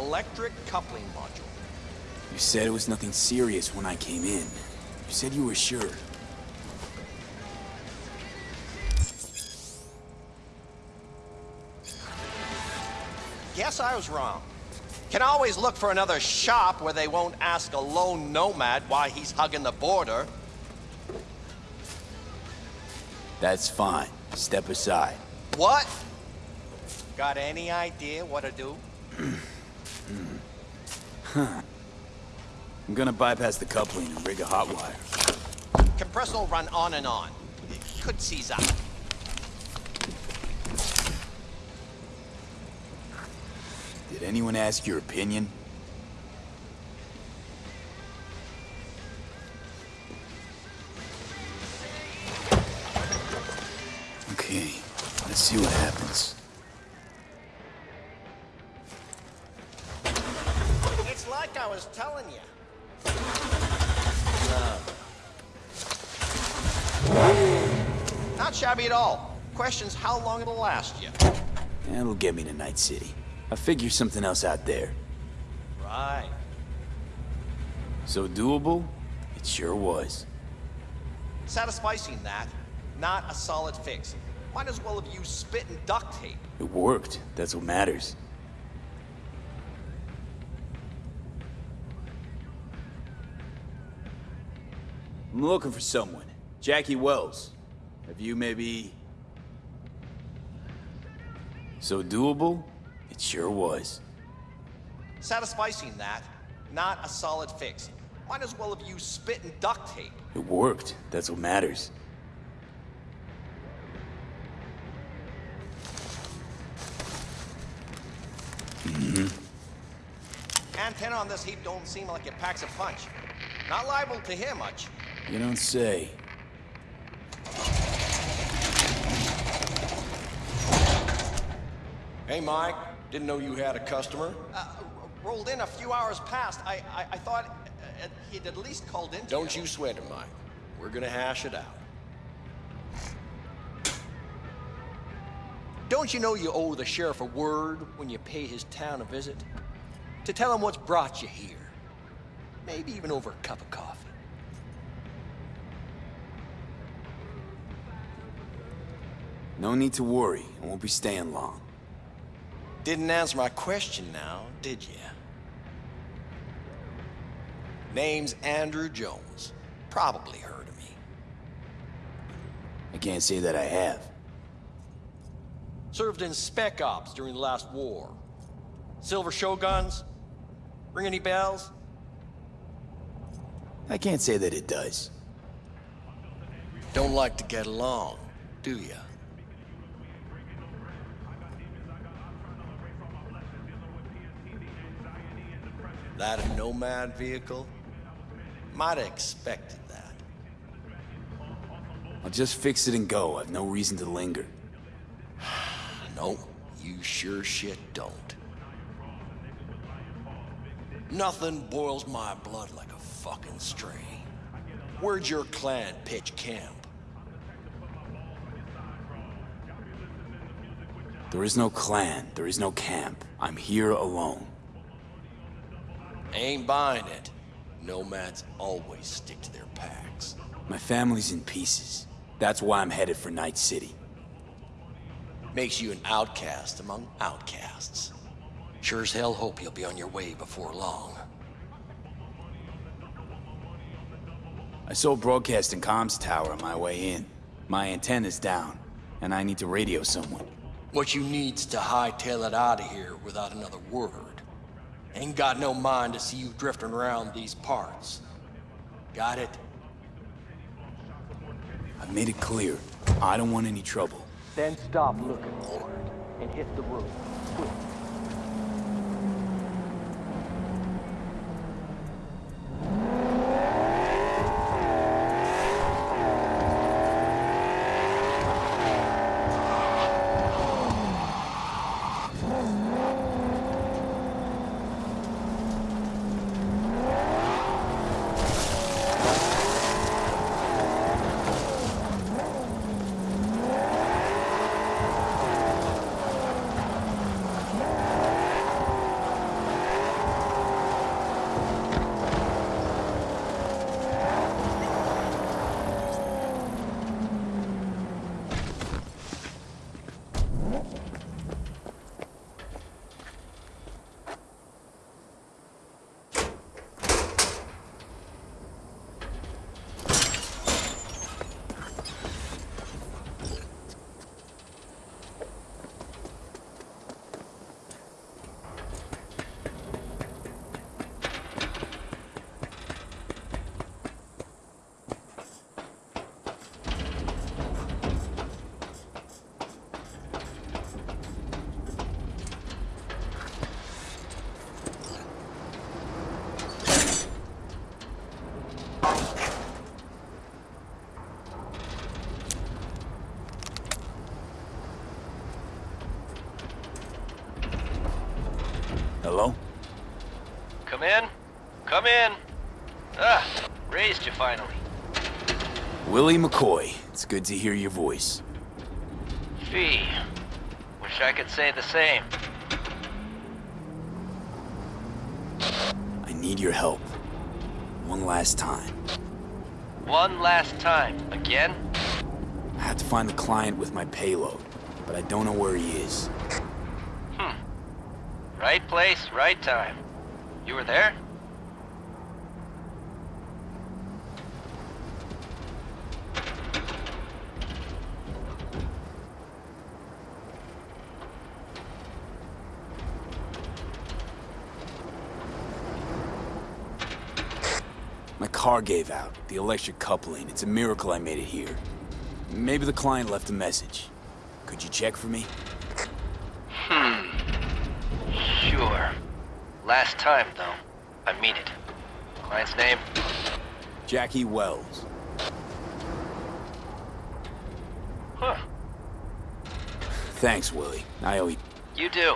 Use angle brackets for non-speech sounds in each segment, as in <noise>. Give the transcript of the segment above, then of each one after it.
electric coupling module. You said it was nothing serious when I came in. You said you were sure. Guess I was wrong. Can always look for another shop where they won't ask a lone nomad why he's hugging the border. That's fine. Step aside. What? Got any idea what to do? <clears throat> Hmm. I'm gonna bypass the coupling and rig a hot wire. Compressor will run on and on. It could seize up. Did anyone ask your opinion? Okay, let's see what happens. Telling you. Not shabby at all. Question's how long it'll last you. That'll get me to Night City. I figure something else out there. Right. So doable? It sure was. Satisficing that, not a solid fix. Might as well have used spit and duct tape. It worked. That's what matters. I'm looking for someone. Jackie Wells. Have you maybe... So doable? It sure was. Satisficing that, not a solid fix. Might as well have used spit and duct tape. It worked. That's what matters. Mm -hmm. Antenna on this heap don't seem like it packs a punch. Not liable to hear much. You don't say. Hey, Mike. Didn't know you had a customer. Uh, rolled in a few hours past. I, I, I thought uh, he'd at least called in. Don't you sweat it, Mike. We're gonna hash it out. Don't you know you owe the sheriff a word when you pay his town a visit? To tell him what's brought you here. Maybe even over a cup of coffee. No need to worry. I won't be staying long. Didn't answer my question now, did you? Name's Andrew Jones. Probably heard of me. I can't say that I have. Served in Spec Ops during the last war. Silver Shoguns? Ring any bells? I can't say that it does. Don't like to get along, do ya? That a Nomad vehicle? Might have expected that. I'll just fix it and go. I've no reason to linger. <sighs> No, you sure shit don't. Nothing boils my blood like a fucking stray. Where'd your clan pitch camp? There is no clan. There is no camp. I'm here alone. Ain't buying it. Nomads always stick to their packs. My family's in pieces. That's why I'm headed for Night City. Makes you an outcast among outcasts. Sure as hell hope you'll be on your way before long. I saw a broadcasting comms tower on my way in. My antenna's down, and I need to radio someone. What you need's to hightail it out of here without another word. Ain't got no mind to see you drifting around these parts. Got it? I've made it clear. I don't want any trouble. Then stop looking for it and hit the road. Quick. Raised you finally. Willie McCoy, it's good to hear your voice. Fee. Wish I could say the same. I need your help. One last time. One last time. Again? I have to find the client with my payload, but I don't know where he is. Hmm. Right place, right time. You were there? My car gave out, the electric coupling. It's a miracle I made it here. Maybe the client left a message. Could you check for me? Hmm. Sure. Last time, though. I mean it. Client's name? Jackie Wells. Huh. Thanks, Willie. I owe you. You do.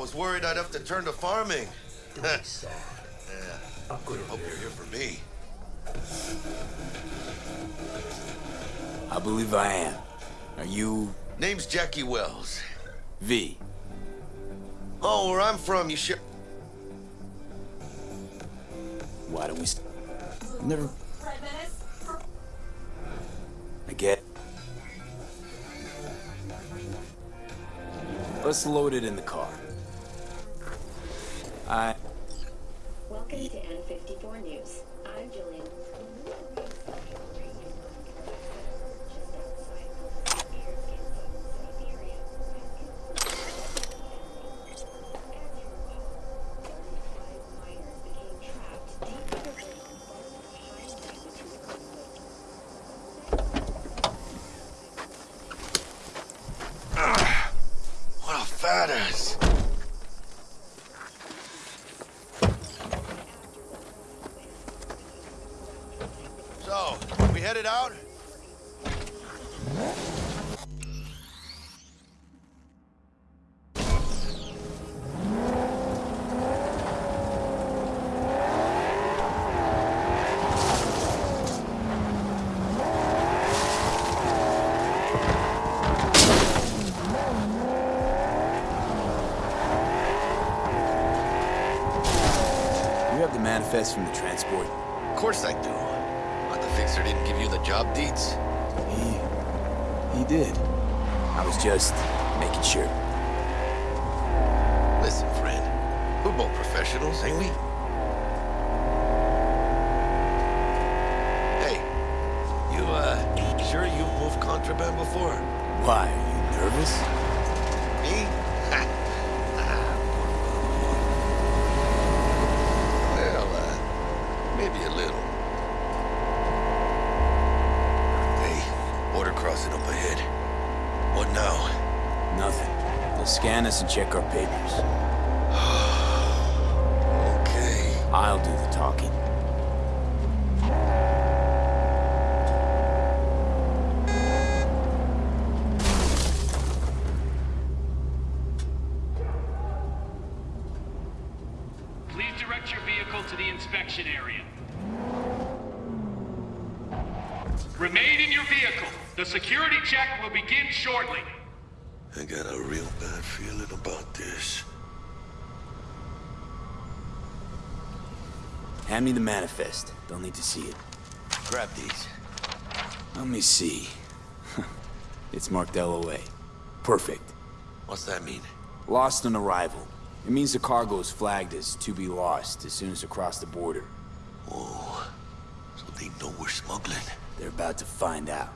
Was worried I'd have to turn to farming. <laughs> yeah. I hope you're here for me. I believe I am. Are you Name's Jackie Wells. V? Oh, where I'm from, you ship. Why don't we... St Never... I get... Let's load it in the car. I... Welcome to N54 News. I'm Gillean. We headed out? Ain't we? Hey, you, uh, sure you've moved contraband before? Why, are you nervous? Me? <laughs> well, uh, maybe a little. Hey, border crossing up ahead. What now? Nothing. They'll scan us and check our papers. Please direct your vehicle to the inspection area. Remain in your vehicle. The security check will begin shortly. I got a real bad feeling about this. Hand me the manifest. They'll need to see it. Grab these. Let me see. <laughs> it's marked LOA. Perfect. What's that mean? Lost on arrival. It means the cargo is flagged as to be lost as soon as across the border. Oh, so they know we're smuggling. They're about to find out.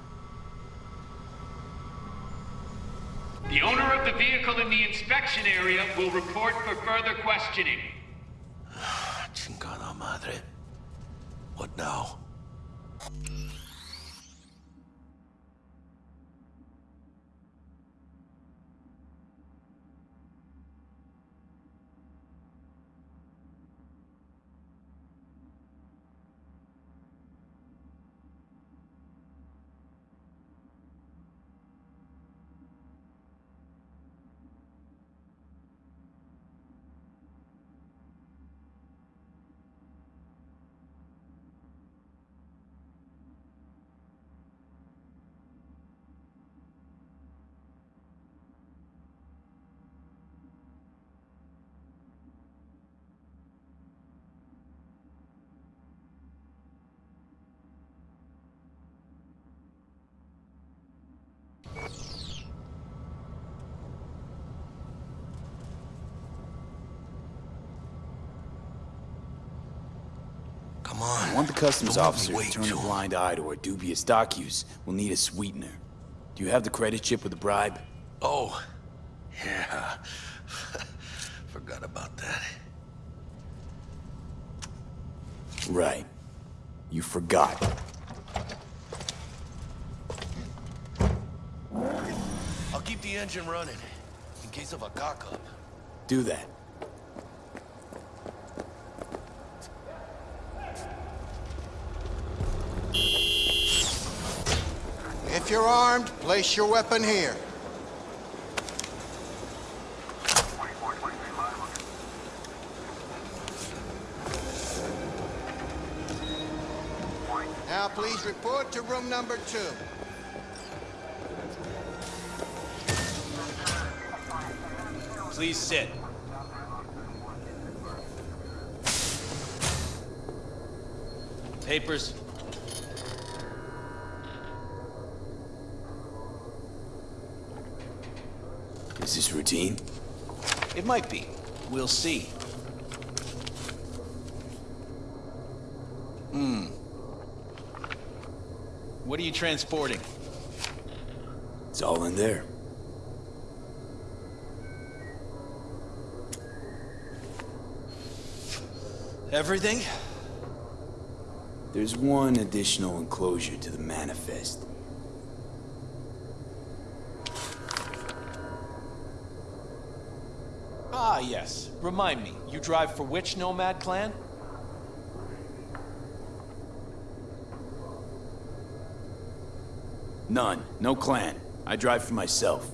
The owner of the vehicle in the inspection area will report for further questioning. <sighs> Chingada madre. What now? Come on. I want the customs Don't officer to turn a blind eye to our dubious dock use. We'll need a sweetener. Do you have the credit chip with the bribe? Oh, yeah. <laughs> Forgot about that. Right. You forgot. I'll keep the engine running in case of a cock-up. Do that. you're armed, place your weapon here. Now please report to room number two. Please sit. Papers, Is this routine? It might be. We'll see. Hmm. What are you transporting? It's all in there. Everything? There's one additional enclosure to the manifest. Yes. Remind me, you drive for which nomad clan? None. No clan. I drive for myself.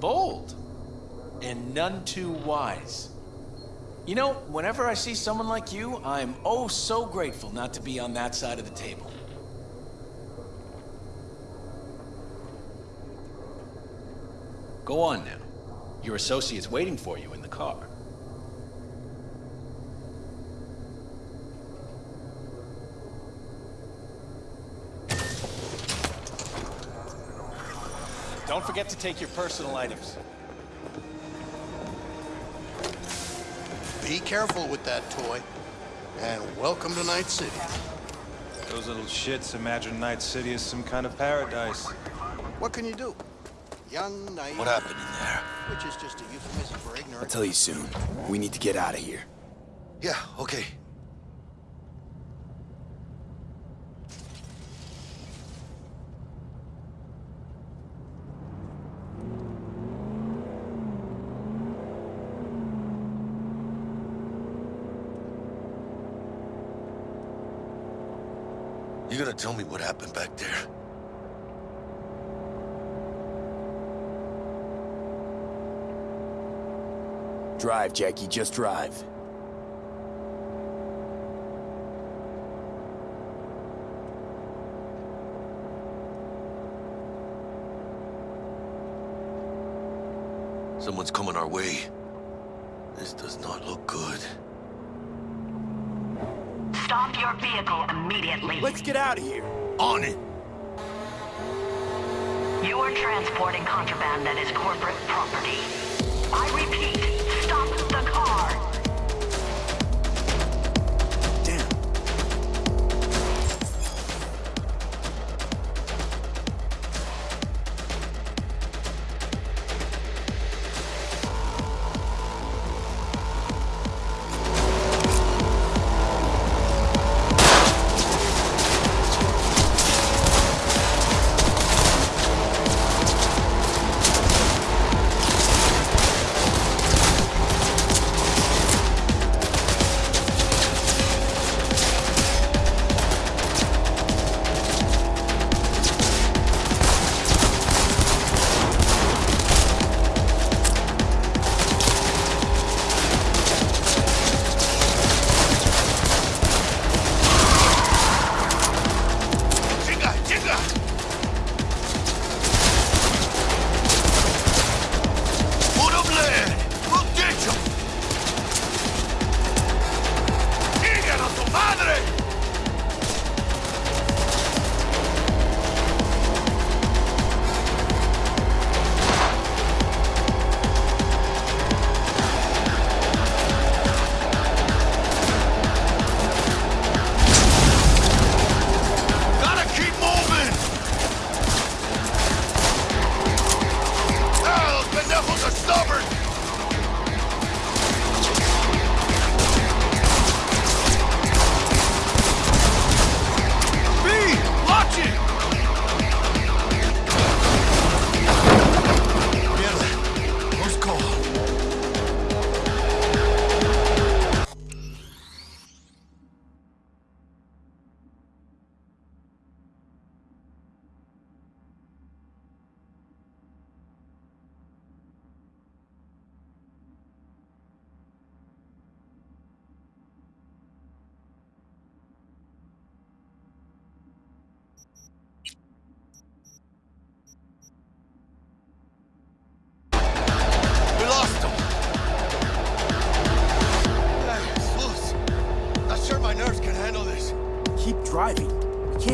Bold. And none too wise. You know, whenever I see someone like you, I'm oh so grateful not to be on that side of the table. Go on now. Your associate's waiting for you in the car. Don't forget to take your personal items. Be careful with that toy. And welcome to Night City. Those little shits imagine Night City is some kind of paradise. What can you do? Young, naive. What happened in there? Which is just a euphemism for I'll tell you soon. We need to get out of here. Yeah, okay. You gonna tell me what happened back there? Drive, Jackie. Just drive. Someone's coming our way. This does not look good. Stop your vehicle immediately. Let's get out of here. On it! You are transporting contraband that is corporate property. I repeat,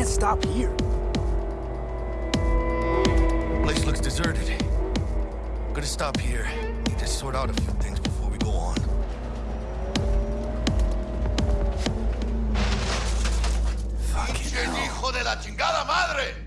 can't stop here. Place looks deserted. Gonna stop here. Need to sort out a few things before we go on. Fucking ¡Pinche hell.